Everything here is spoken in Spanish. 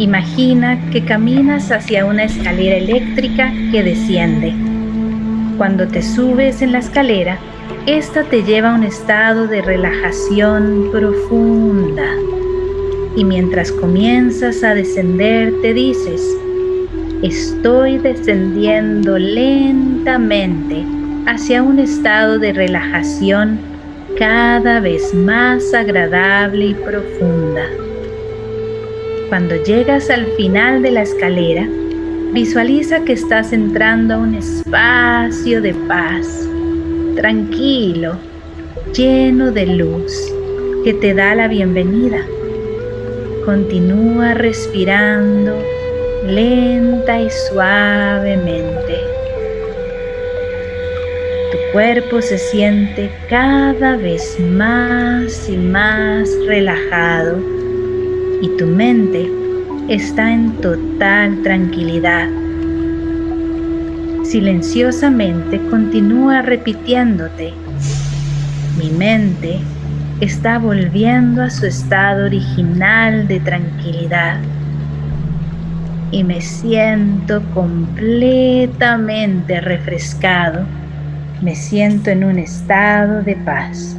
Imagina que caminas hacia una escalera eléctrica que desciende. Cuando te subes en la escalera, esta te lleva a un estado de relajación profunda. Y mientras comienzas a descender, te dices, estoy descendiendo lentamente hacia un estado de relajación cada vez más agradable y profunda. Cuando llegas al final de la escalera, visualiza que estás entrando a un espacio de paz, tranquilo, lleno de luz, que te da la bienvenida. Continúa respirando lenta y suavemente. Tu cuerpo se siente cada vez más y más relajado y tu mente está en total tranquilidad. Silenciosamente continúa repitiéndote, mi mente está volviendo a su estado original de tranquilidad y me siento completamente refrescado. Me siento en un estado de paz.